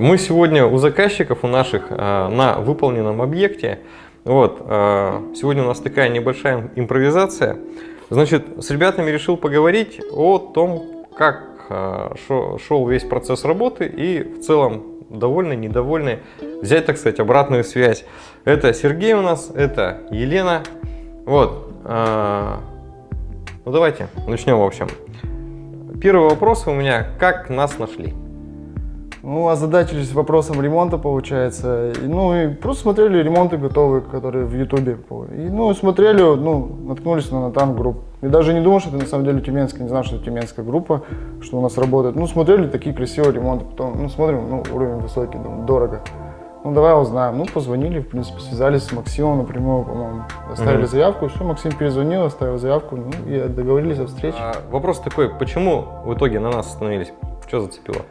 Мы сегодня у заказчиков, у наших, э, на выполненном объекте. Вот, э, сегодня у нас такая небольшая импровизация. Значит, с ребятами решил поговорить о том, как шел весь процесс работы и в целом довольны, недовольны, взять, так сказать, обратную связь. Это Сергей у нас, это Елена. Вот. Ну давайте начнем, в общем. Первый вопрос у меня, как нас нашли? Ну, озадачились вопросом ремонта, получается. И, ну, и просто смотрели ремонты готовые, которые в Ютубе. И, ну, смотрели, ну, наткнулись на Натан групп. И даже не думал, что это на самом деле тюменская, не знал, что это тюменская группа, что у нас работает. Ну, смотрели такие красивые ремонты, потом, ну, смотрим, ну, уровень высокий, думаю, дорого. Ну, давай узнаем. Ну, позвонили, в принципе, связались с Максимом напрямую, по-моему. Оставили mm-hmm. заявку, все, Максим перезвонил, оставил заявку, ну, и договорились о встрече. А, вопрос такой, почему в итоге на нас остановились? Что зацепило?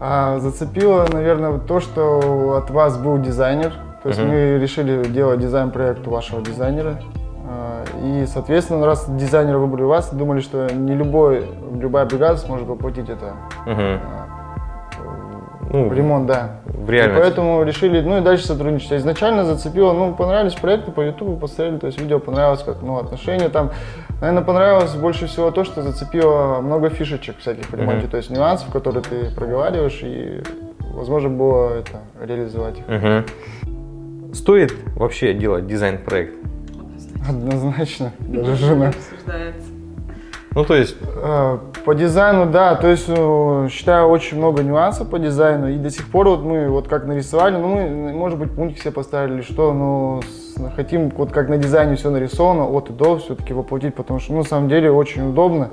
А, зацепило, наверное, то, что от вас был дизайнер. То есть mm-hmm. мы решили делать дизайн-проект у вашего дизайнера. А, и, соответственно, раз дизайнера выбрали вас, думали, что не любой, любая бригада сможет воплотить это. Mm-hmm ну, ремонт, да. В реальности. И поэтому решили, ну и дальше сотрудничать. Изначально зацепило, ну, понравились проекты по Ютубу, посмотрели, то есть видео понравилось, как, ну, отношения там. Наверное, понравилось больше всего то, что зацепило много фишечек всяких в ремонте, mm-hmm. то есть нюансов, которые ты проговариваешь, и возможно было это реализовать их. Mm-hmm. Стоит вообще делать дизайн-проект? Однозначно, даже жена. Обсуждается. Ну, то есть... Э, по дизайну, да, то есть, э, считаю, очень много нюансов по дизайну, и до сих пор вот мы вот как нарисовали, ну, мы, может быть, пунктик себе поставили, что, но хотим вот как на дизайне все нарисовано, от и до все-таки воплотить, потому что, ну, на самом деле, очень удобно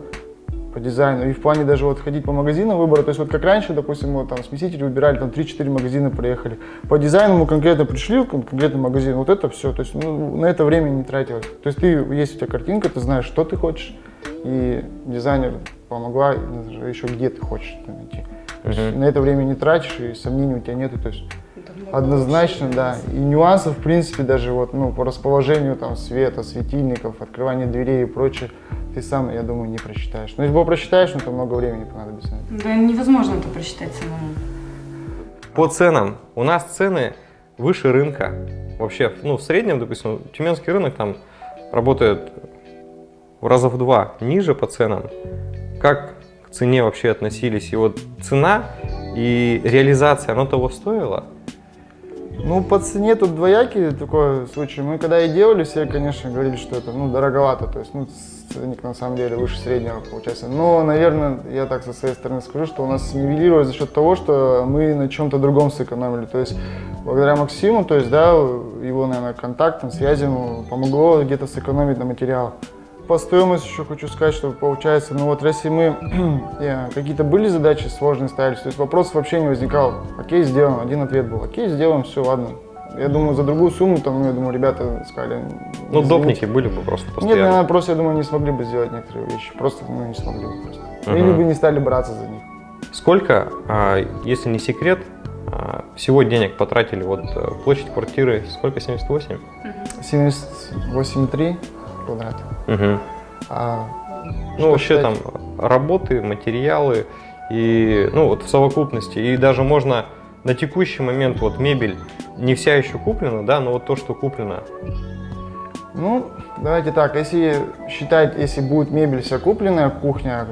по дизайну, и в плане даже вот ходить по магазинам выбора, то есть вот как раньше, допустим, мы там смеситель выбирали, там 3-4 магазина проехали, по дизайну мы конкретно пришли в конкретный магазин, вот это все, то есть ну, на это время не тратилось, то есть ты, есть у тебя картинка, ты знаешь, что ты хочешь, и дизайнер помогла еще где ты хочешь это найти. То есть на это время не тратишь, и сомнений у тебя нету. То есть однозначно, да. И нюансов, в принципе, даже вот, ну, по расположению там света, светильников, открывания дверей и прочее, ты сам, я думаю, не просчитаешь. Но если бы просчитаешь, ну, то много времени понадобится. Да невозможно это просчитать самому. По ценам. У нас цены выше рынка. Вообще, ну, в среднем, допустим, тюменский рынок там работает раза в два ниже по ценам. Как к цене вообще относились? И вот цена и реализация, оно того стоило? Ну, по цене тут двоякий такой случай. Мы когда и делали, все, конечно, говорили, что это, ну, дороговато. То есть, ну, ценник на самом деле выше среднего получается. Но, наверное, я так со своей стороны скажу, что у нас нивелировалось за счет того, что мы на чем-то другом сэкономили. То есть, благодаря Максиму, то есть, да, его, наверное, контактам, связям помогло где-то сэкономить на материалах. По стоимости еще хочу сказать, что получается, ну вот если мы какие-то были задачи сложные ставились, то есть вопросов вообще не возникал. Окей, сделаем, один ответ был. Окей, сделаем, все, ладно. Я думаю, за другую сумму, там, ну, я думаю, ребята сказали... Ну, допники были бы просто постоянно. Нет, наверное, просто, я думаю, не смогли бы сделать некоторые вещи. Просто, ну, не смогли бы просто. Угу. Или бы не стали браться за них. Сколько, а, если не секрет, а, всего денег потратили, вот э, площадь квартиры, сколько, 78? 78,3 квадрат. Угу. А, ну, вообще считать? там работы, материалы и, ну, вот в совокупности. И даже можно на текущий момент, вот мебель не вся еще куплена, да, но вот то, что куплено. Ну, давайте так, если считать, если будет мебель вся купленная, кухня,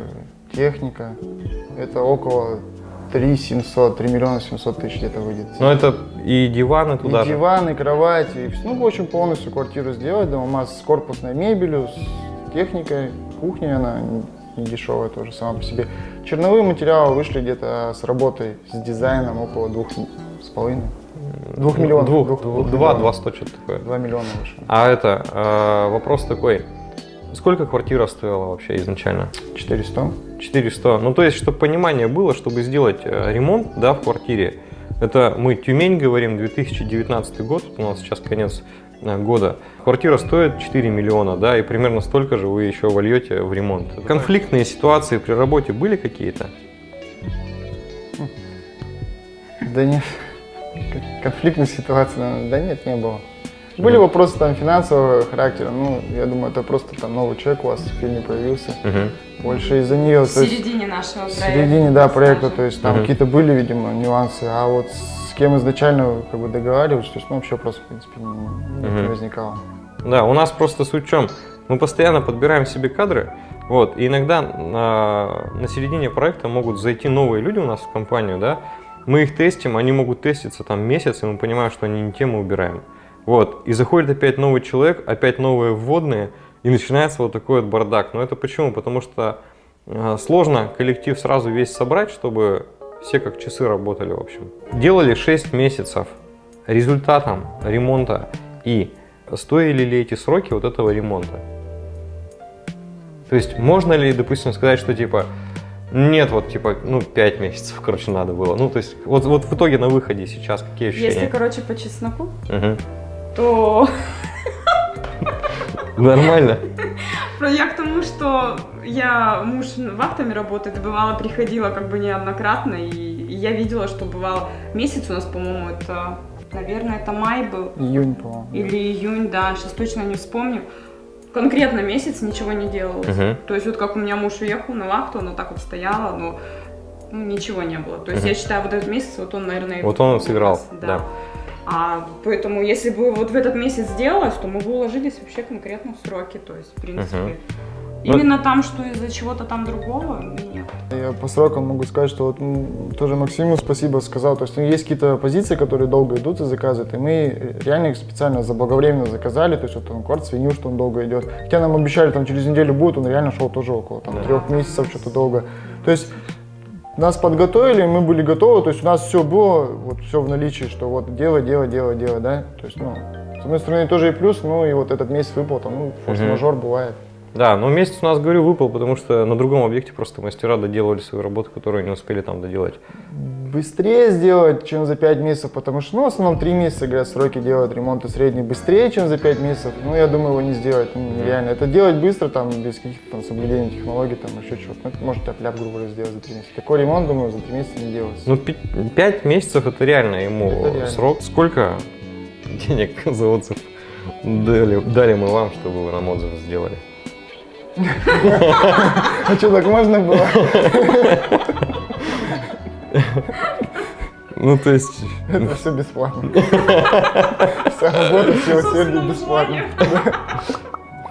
техника, это около 3 700, 3 миллиона 700 тысяч где-то выйдет. Ну это и диваны туда и же? диваны, кровати, и, ну в общем полностью квартиру сделать, дома с корпусной мебелью, с техникой, кухня она не дешевая тоже сама по себе. Черновые материалы вышли где-то с работой, с дизайном около двух с половиной. Двух миллионов. Двух, двух, двух два, два сто что-то такое. Два миллиона вышло. А это, э, вопрос такой, Сколько квартира стоила вообще изначально? 400. 400. Ну, то есть, чтобы понимание было, чтобы сделать э, ремонт да, в квартире, это мы Тюмень говорим, 2019 год, у нас сейчас конец э, года. Квартира стоит 4 миллиона, да, и примерно столько же вы еще вольете в ремонт. Конфликтные ситуации при работе были какие-то? Да нет, конфликтных ситуаций, да нет, не было. Были вопросы там финансового характера, ну, я думаю, это просто там новый человек у вас в фильме появился. Мгм. Больше из-за нее, В середине нашего в проекта. середине, да, проекта, то есть там Мгм. какие-то были, видимо, нюансы, а вот с кем изначально как бы договаривались, то есть, ну, вообще просто, в принципе, не, не Мгм. возникало. Да, у нас просто суть в чем? Мы постоянно подбираем себе кадры, вот, и иногда на, на середине проекта могут зайти новые люди у нас в компанию, да, мы их тестим, они могут теститься там месяц, и мы понимаем, что они не те, мы убираем. Вот, и заходит опять новый человек, опять новые вводные, и начинается вот такой вот бардак. Но это почему? Потому что э, сложно коллектив сразу весь собрать, чтобы все как часы работали, в общем. Делали 6 месяцев результатом ремонта и стоили ли эти сроки вот этого ремонта. То есть можно ли, допустим, сказать, что типа нет, вот типа, ну, 5 месяцев, короче, надо было. Ну, то есть, вот, вот в итоге на выходе сейчас какие Если, ощущения? короче, по чесноку, Мгм. То Нормально. я к тому, что я муж вахтами работает, и бывало приходила как бы неоднократно, и, я видела, что бывало месяц у нас, по-моему, это, наверное, это май был, Июнь, по-моему. или июнь, да, сейчас точно не вспомню. Конкретно месяц ничего не делалось. Мгм. То есть вот как у меня муж уехал на вахту, она так вот стояла, но ну, ничего не было. То есть Мгм. я считаю, вот этот месяц, вот он, наверное, и Вот он сыграл, у нас, да. А поэтому, если бы вот в этот месяц сделалось, то мы бы уложились вообще конкретно в сроки. То есть, в принципе. Ну- именно там, что из-за чего-то там другого, нет. Я по срокам могу сказать, что вот м, тоже Максиму спасибо сказал. То есть ну, есть какие-то позиции, которые долго идут и заказывают, и мы реально их специально заблаговременно заказали. То есть вот он кварт свинил, что он долго идет. Хотя нам обещали, там через неделю будет, он реально шел тоже около там, Да. трех месяцев, что-то долго. То есть нас подготовили, мы были готовы, то есть у нас все было, вот все в наличии, что вот делай, делай, делай, делай, да. То есть, ну, с одной стороны, тоже и плюс, ну и вот этот месяц выпал, там, ну, форс-мажор бывает. Да, но месяц у нас, говорю, выпал, потому что на другом объекте просто мастера доделывали свою работу, которую не успели там доделать. Быстрее сделать, чем за 5 месяцев, потому что, ну, в основном 3 месяца, говорят, сроки делают ремонты средний быстрее, чем за 5 месяцев. Ну, я думаю, его не сделать, ну, нереально. Это делать быстро, там, без каких-то там соблюдений технологий, там, еще чего-то. Ну, это может тяп-ляп, грубо говоря, сделать за 3 месяца. Такой ремонт, думаю, за 3 месяца не делается. Ну, 5 месяцев это реально ему Это реально. срок. Сколько денег за отзыв дали, дали мы вам, чтобы вы нам отзыв сделали? А что, так можно было? Ну, то есть, Это все бесплатно. Вся работа, все усердие бесплатно.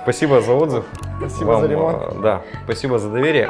спасибо за отзыв. Спасибо Вам, за ремонт. э, Да, спасибо за доверие.